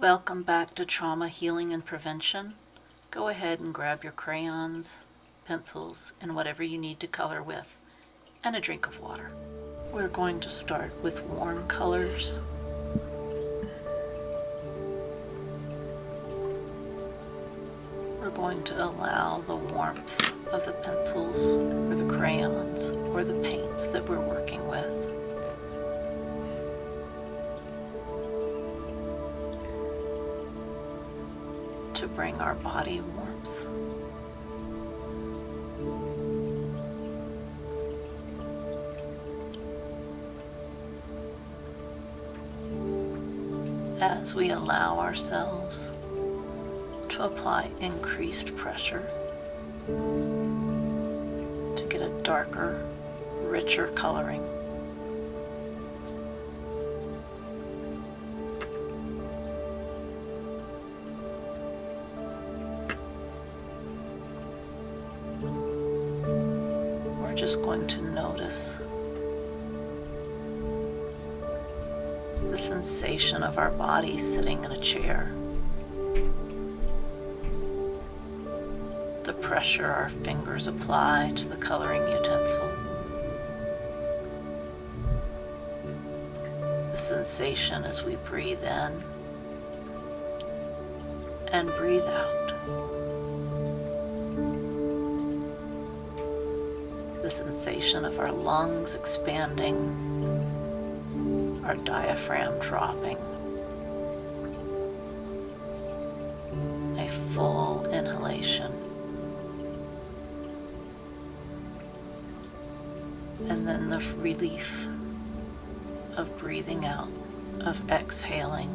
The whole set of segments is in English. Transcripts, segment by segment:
Welcome back to Trauma Healing and Prevention. Go ahead and grab your crayons, pencils, and whatever you need to color with, and a drink of water. We're going to start with warm colors. We're going to allow the warmth of the pencils or the crayons or the paints that we're working with bring our body warmth. As we allow ourselves to apply increased pressure to get a darker, richer coloring. Just going to notice the sensation of our body sitting in a chair. The pressure our fingers apply to the coloring utensil. The sensation as we breathe in and breathe out. The sensation of our lungs expanding, our diaphragm dropping. A full inhalation. And then the relief of breathing out, of exhaling,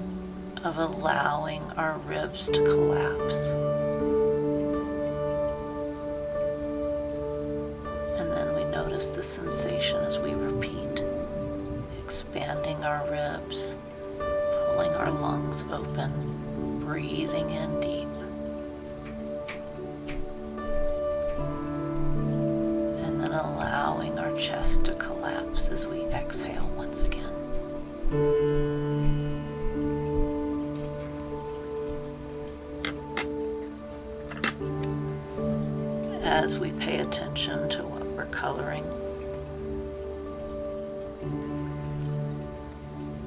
of allowing our ribs to collapse. Notice the sensation as we repeat, expanding our ribs, pulling our lungs open, breathing in deep. And then allowing our chest to collapse as we exhale once again. As we pay attention to coloring,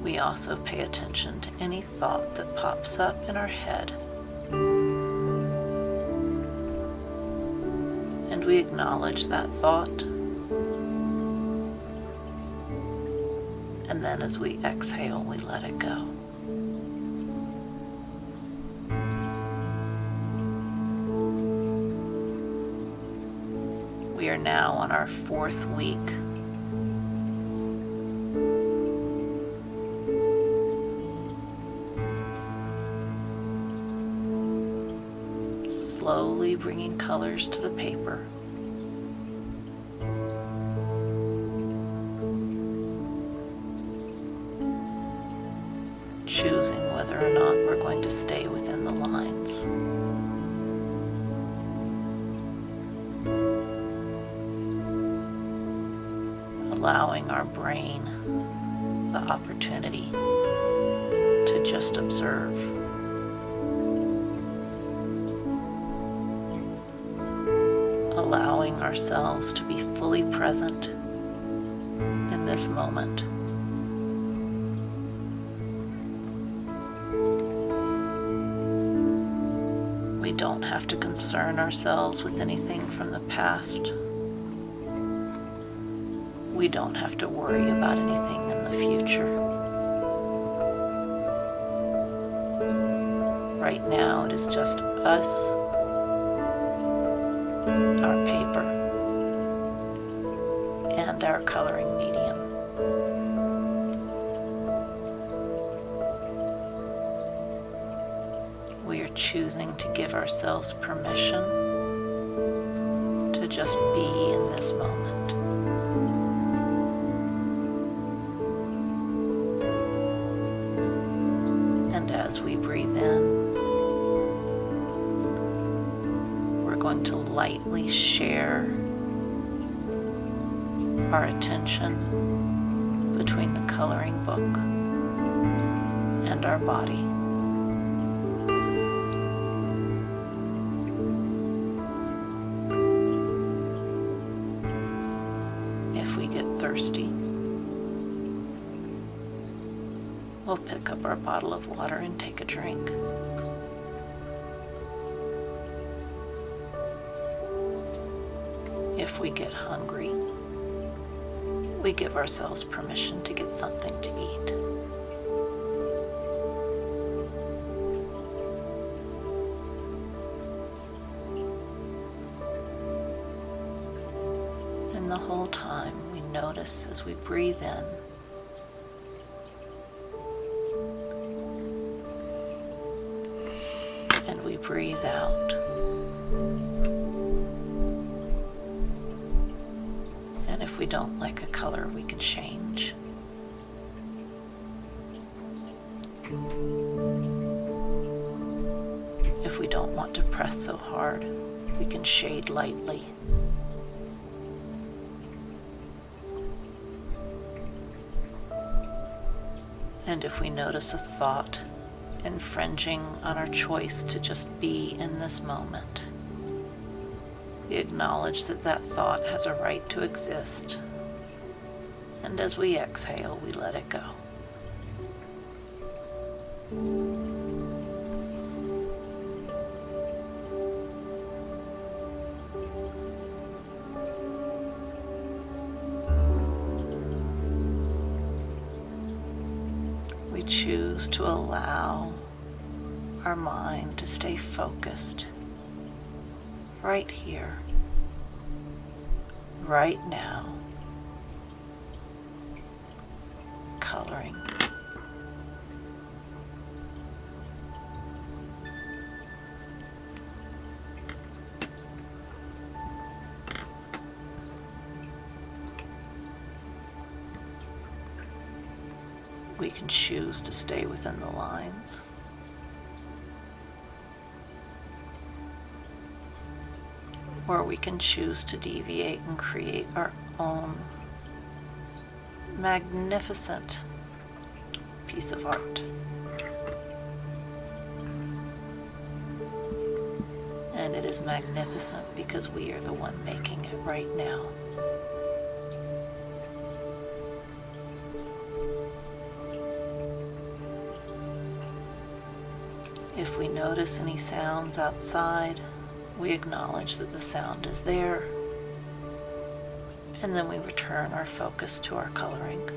we also pay attention to any thought that pops up in our head. And we acknowledge that thought. And then as we exhale, we let it go. We are now on our fourth week. Slowly bringing colors to the paper. Choosing whether or not we're going to stay within the lines. Allowing our brain the opportunity to just observe. Allowing ourselves to be fully present in this moment. We don't have to concern ourselves with anything from the past we don't have to worry about anything in the future. Right now it is just us, our paper, and our coloring medium. We are choosing to give ourselves permission to just be in this moment. lightly share our attention between the coloring book and our body. If we get thirsty, we'll pick up our bottle of water and take a drink. If we get hungry, we give ourselves permission to get something to eat. And the whole time we notice as we breathe in and we breathe out. Don't like a color, we can change. If we don't want to press so hard, we can shade lightly. And if we notice a thought infringing on our choice to just be in this moment, we acknowledge that that thought has a right to exist. And as we exhale, we let it go. We choose to allow our mind to stay focused right here, right now, coloring. We can choose to stay within the lines. Or we can choose to deviate and create our own magnificent piece of art. And it is magnificent because we are the one making it right now. If we notice any sounds outside, we acknowledge that the sound is there, and then we return our focus to our coloring.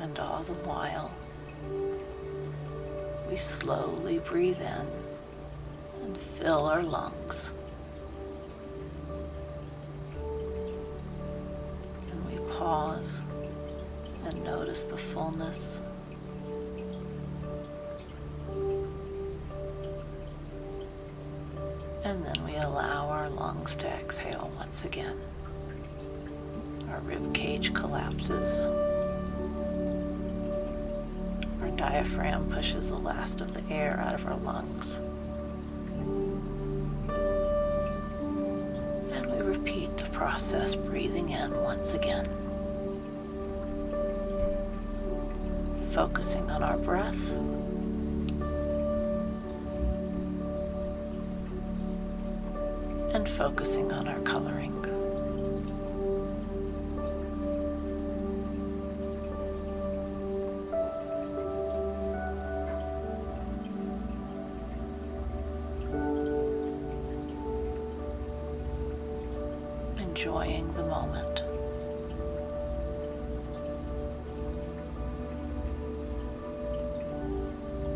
And all the while, we slowly breathe in fill our lungs. And we pause and notice the fullness. And then we allow our lungs to exhale once again. Our rib cage collapses. Our diaphragm pushes the last of the air out of our lungs. Process, breathing in once again. Focusing on our breath. And focusing on our coloring.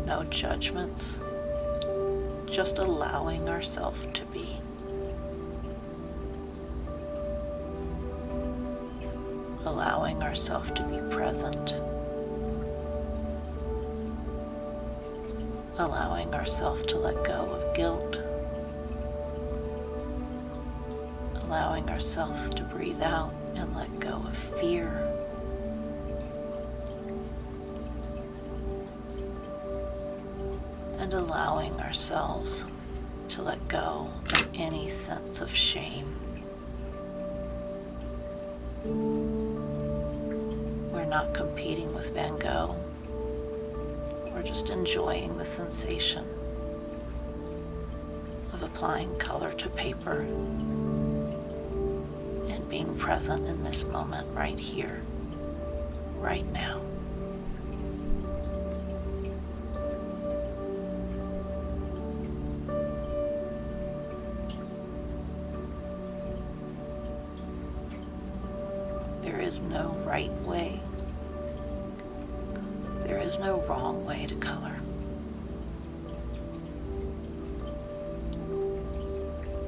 No judgments, just allowing ourselves to be. Allowing ourselves to be present. Allowing ourselves to let go of guilt. allowing ourselves to breathe out and let go of fear. Allowing ourselves to let go of any sense of shame. We're not competing with Van Gogh. We're just enjoying the sensation of applying color to paper and being present in this moment right here, right now. There is no right way. There is no wrong way to color.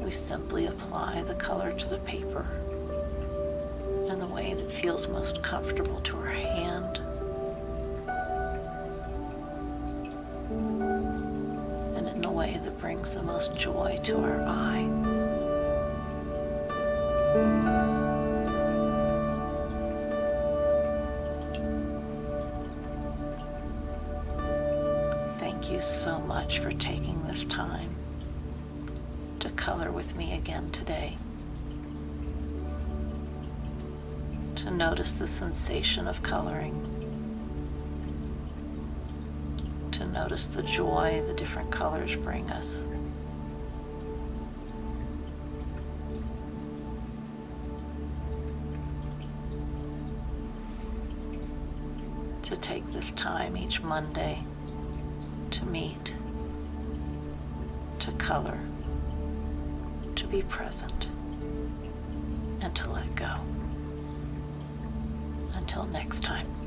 We simply apply the color to the paper in the way that feels most comfortable to our hand and in the way that brings the most joy to our eye. Much for taking this time to color with me again today. To notice the sensation of coloring. To notice the joy the different colors bring us. To take this time each Monday to meet, to color, to be present, and to let go. Until next time.